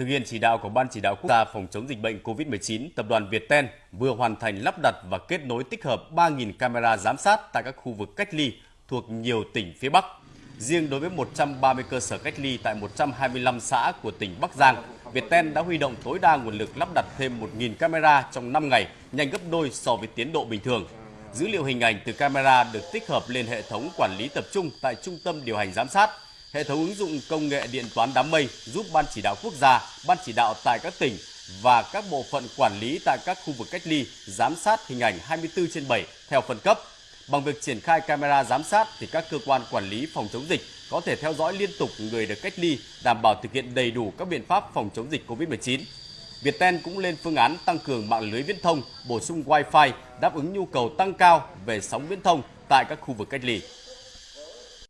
Thực hiện chỉ đạo của Ban chỉ đạo quốc gia phòng chống dịch bệnh COVID-19, tập đoàn Viettel vừa hoàn thành lắp đặt và kết nối tích hợp 3.000 camera giám sát tại các khu vực cách ly thuộc nhiều tỉnh phía Bắc. Riêng đối với 130 cơ sở cách ly tại 125 xã của tỉnh Bắc Giang, Viettel đã huy động tối đa nguồn lực lắp đặt thêm 1.000 camera trong 5 ngày, nhanh gấp đôi so với tiến độ bình thường. Dữ liệu hình ảnh từ camera được tích hợp lên hệ thống quản lý tập trung tại Trung tâm điều hành giám sát. Hệ thống ứng dụng công nghệ điện toán đám mây giúp Ban chỉ đạo quốc gia, Ban chỉ đạo tại các tỉnh và các bộ phận quản lý tại các khu vực cách ly giám sát hình ảnh 24 trên 7 theo phân cấp. Bằng việc triển khai camera giám sát thì các cơ quan quản lý phòng chống dịch có thể theo dõi liên tục người được cách ly, đảm bảo thực hiện đầy đủ các biện pháp phòng chống dịch COVID-19. Viettel cũng lên phương án tăng cường mạng lưới viễn thông, bổ sung Wi-Fi đáp ứng nhu cầu tăng cao về sóng viễn thông tại các khu vực cách ly.